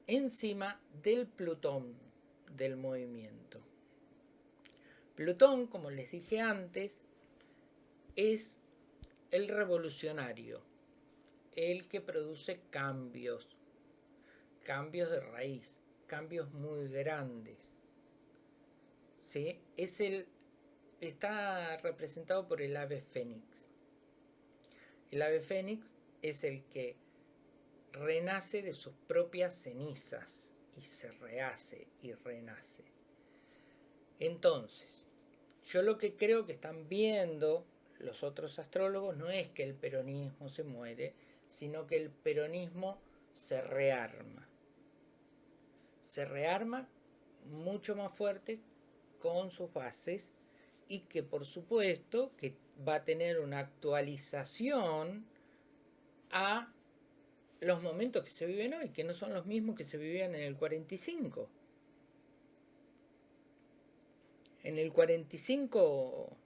encima del Plutón del movimiento. Plutón, como les dije antes, es el revolucionario, el que produce cambios, cambios de raíz, cambios muy grandes. ¿Sí? Es el, está representado por el ave fénix. El ave fénix es el que renace de sus propias cenizas y se rehace y renace. Entonces, yo lo que creo que están viendo los otros astrólogos no es que el peronismo se muere, sino que el peronismo se rearma. Se rearma mucho más fuerte con sus bases y que por supuesto que va a tener una actualización a los momentos que se viven hoy, que no son los mismos que se vivían en el 45. En el 45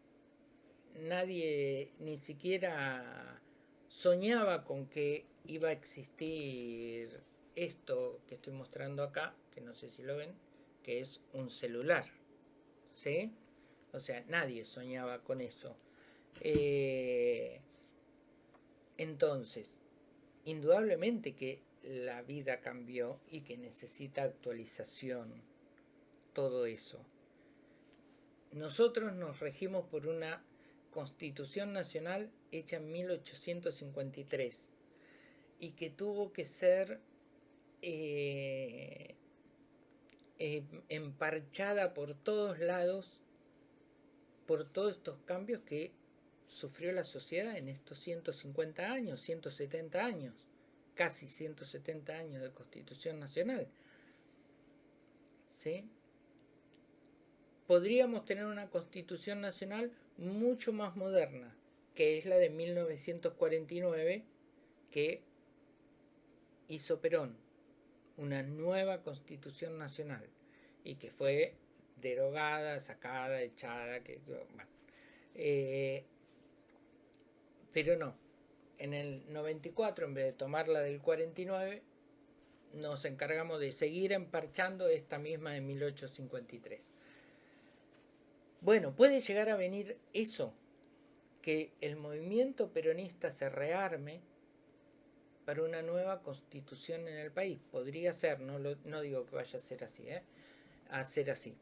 nadie ni siquiera soñaba con que iba a existir esto que estoy mostrando acá, que no sé si lo ven, que es un celular. ¿Sí? O sea, nadie soñaba con eso. Eh, entonces, indudablemente que la vida cambió y que necesita actualización, todo eso. Nosotros nos regimos por una Constitución Nacional hecha en 1853 y que tuvo que ser eh, eh, emparchada por todos lados por todos estos cambios que sufrió la sociedad en estos 150 años, 170 años, casi 170 años de Constitución Nacional. ¿Sí? Podríamos tener una Constitución Nacional mucho más moderna, que es la de 1949, que hizo Perón, una nueva Constitución Nacional, y que fue derogada, sacada, echada, que, eh, pero no, en el 94, en vez de tomarla del 49, nos encargamos de seguir emparchando esta misma de 1853. Bueno, puede llegar a venir eso, que el movimiento peronista se rearme para una nueva constitución en el país. Podría ser, no, no digo que vaya a ser así, ¿eh? a ser así,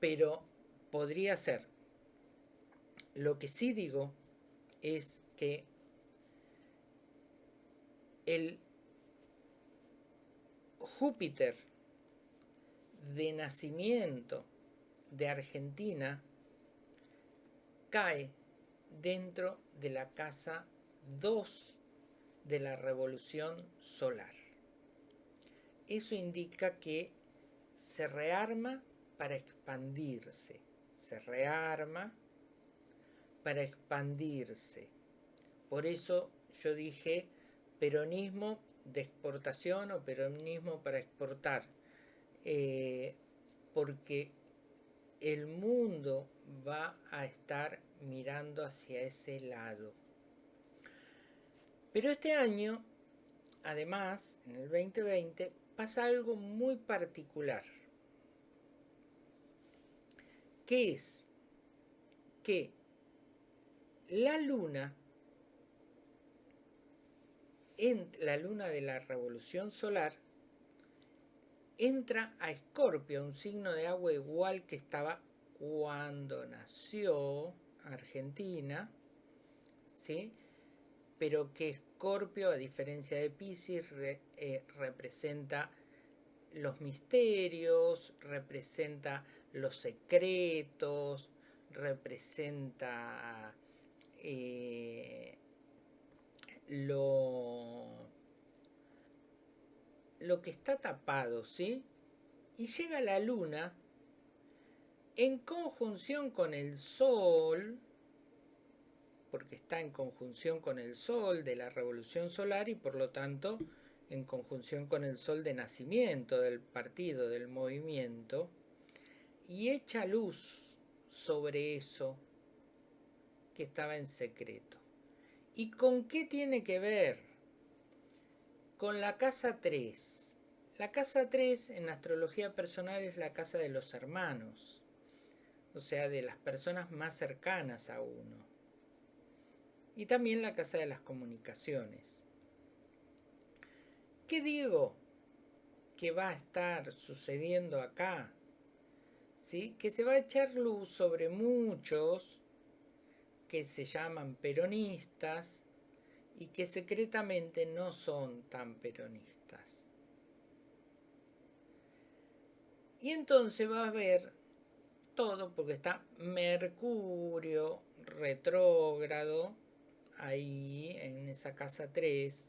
pero podría ser. Lo que sí digo es que el Júpiter de nacimiento de Argentina cae dentro de la casa 2 de la revolución solar. Eso indica que se rearma para expandirse, se rearma para expandirse. Por eso yo dije peronismo de exportación o peronismo para exportar, eh, porque el mundo va a estar mirando hacia ese lado. Pero este año, además, en el 2020, pasa algo muy particular. ¿Qué es? Que la luna, en la luna de la revolución solar, entra a Escorpio, un signo de agua igual que estaba cuando nació Argentina, ¿sí? Pero que Escorpio, a diferencia de Pisces, eh, representa los misterios, representa los secretos, representa eh, lo lo que está tapado, ¿sí? Y llega la luna en conjunción con el sol, porque está en conjunción con el sol de la revolución solar y por lo tanto en conjunción con el sol de nacimiento del partido, del movimiento, y echa luz sobre eso que estaba en secreto. ¿Y con qué tiene que ver? con la casa 3. La casa 3 en astrología personal es la casa de los hermanos, o sea, de las personas más cercanas a uno. Y también la casa de las comunicaciones. ¿Qué digo que va a estar sucediendo acá? ¿Sí? Que se va a echar luz sobre muchos que se llaman peronistas y que secretamente no son tan peronistas. Y entonces va a haber todo, porque está Mercurio retrógrado, ahí en esa casa 3,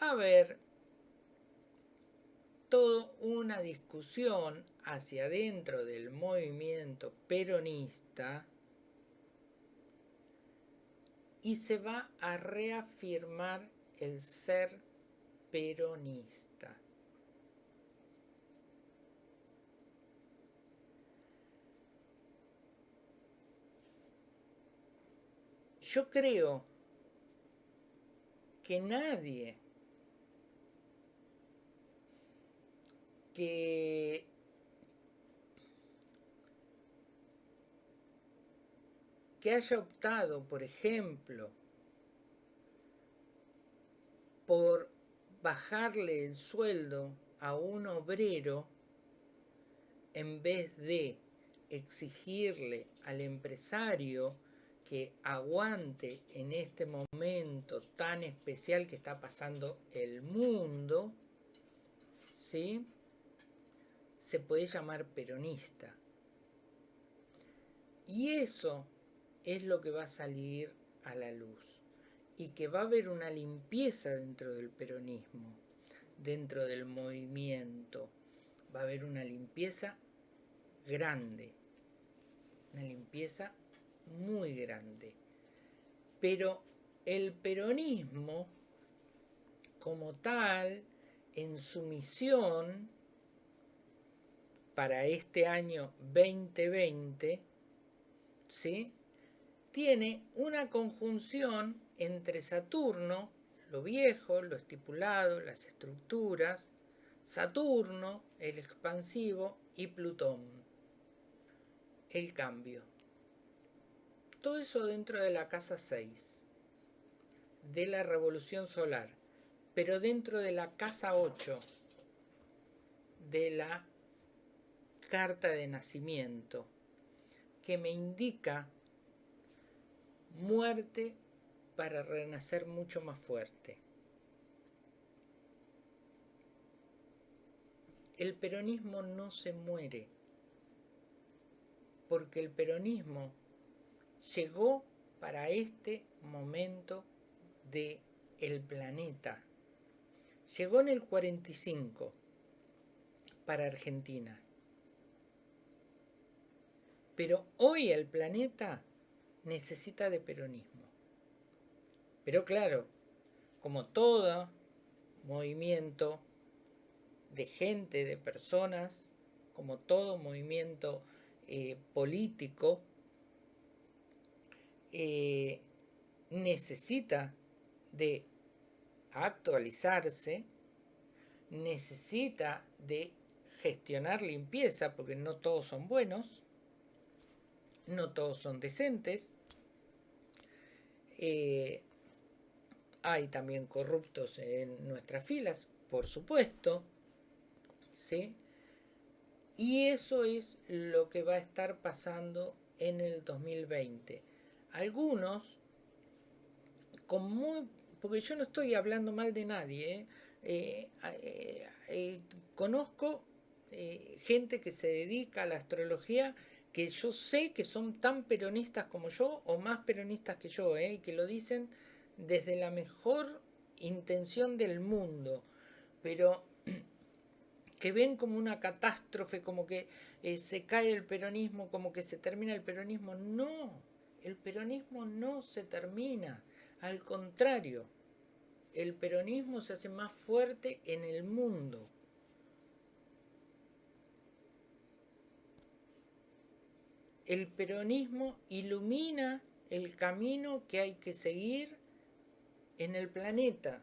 va a haber toda una discusión hacia adentro del movimiento peronista y se va a reafirmar el ser peronista. Yo creo que nadie que haya optado, por ejemplo, por bajarle el sueldo a un obrero en vez de exigirle al empresario que aguante en este momento tan especial que está pasando el mundo, ¿sí? se puede llamar peronista. Y eso es lo que va a salir a la luz. Y que va a haber una limpieza dentro del peronismo, dentro del movimiento. Va a haber una limpieza grande, una limpieza muy grande. Pero el peronismo, como tal, en su misión para este año 2020, ¿sí? tiene una conjunción entre Saturno, lo viejo, lo estipulado, las estructuras, Saturno, el expansivo, y Plutón, el cambio. Todo eso dentro de la casa 6, de la revolución solar, pero dentro de la casa 8, de la carta de nacimiento, que me indica muerte para renacer mucho más fuerte. El peronismo no se muere, porque el peronismo llegó para este momento de el planeta. Llegó en el 45 para Argentina. Pero hoy el planeta necesita de peronismo. Pero claro, como todo movimiento de gente, de personas, como todo movimiento eh, político, eh, necesita de actualizarse, necesita de gestionar limpieza, porque no todos son buenos, no todos son decentes, eh, hay también corruptos en nuestras filas, por supuesto, ¿sí? Y eso es lo que va a estar pasando en el 2020 algunos, con muy, porque yo no estoy hablando mal de nadie, ¿eh? Eh, eh, conozco gente que se dedica a la astrología que yo sé que son tan peronistas como yo o más peronistas que yo, y que lo dicen desde la mejor intención del mundo, pero [clears throat] que ven como una catástrofe, como que se cae el peronismo, como que se termina el peronismo. No, el peronismo no se termina, al contrario, el peronismo se hace más fuerte en el mundo. El peronismo ilumina el camino que hay que seguir en el planeta.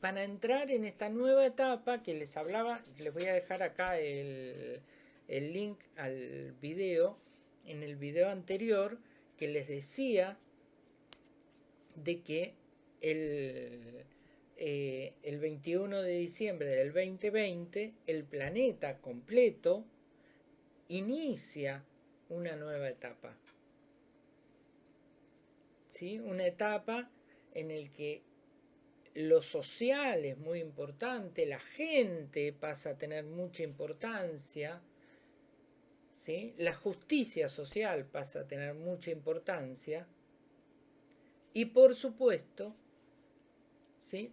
para entrar en esta nueva etapa que les hablaba, les voy a dejar acá el, el link al video, en el video anterior, que les decía de que el, eh, el 21 de diciembre del 2020 el planeta completo inicia una nueva etapa. ¿Sí? Una etapa en el que lo social es muy importante, la gente pasa a tener mucha importancia, la justicia social pasa a tener mucha importancia y por supuesto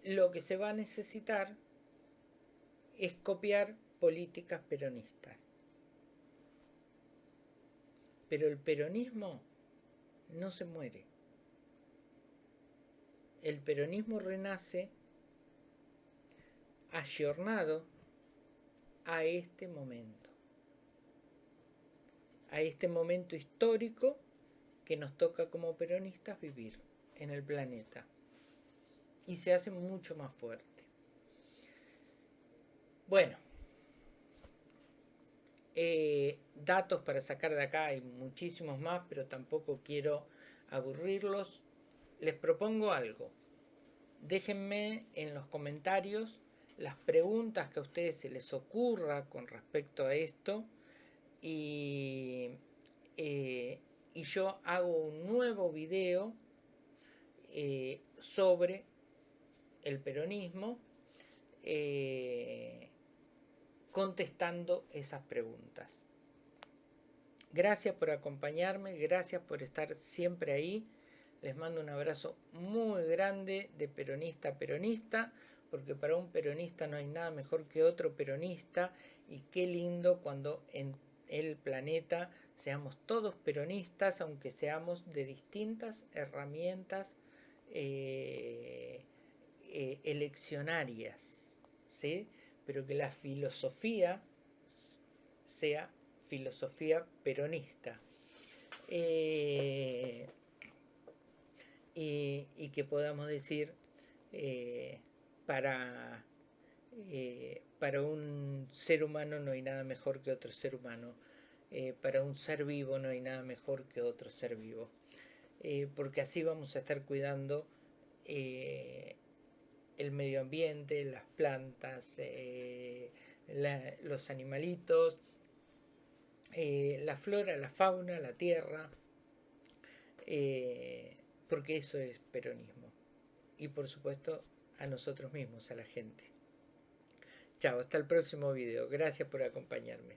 lo que se va a necesitar es copiar políticas peronistas. Pero el peronismo no se muere. El peronismo renace ayornado a este momento. A este momento histórico que nos toca como peronistas vivir en el planeta. Y se hace mucho más fuerte. Bueno, eh, datos para sacar de acá, hay muchísimos más, pero tampoco quiero aburrirlos. Les propongo algo. Déjenme en los comentarios las preguntas que a ustedes se les ocurra con respecto a esto y, eh, y yo hago un nuevo video eh, sobre el peronismo contestando esas preguntas. Gracias por acompañarme, gracias por estar siempre ahí. Les mando un abrazo muy grande de peronista a peronista, porque para un peronista no hay nada mejor que otro peronista y qué lindo cuando en el planeta seamos todos peronistas, aunque seamos de distintas herramientas eh, eh, eleccionarias, ¿sí? pero que la filosofía sea filosofía peronista. Eh, y, que podamos decir para, para un ser humano no hay nada mejor que otro ser humano, para un ser vivo no hay nada mejor que otro ser vivo, porque así vamos a estar cuidando el medio ambiente, las plantas, los animalitos, eh, la flora, la fauna, la tierra, eh, porque eso es peronismo. Y por supuesto a nosotros mismos, a la gente. Chao, hasta el próximo video. Gracias por acompañarme.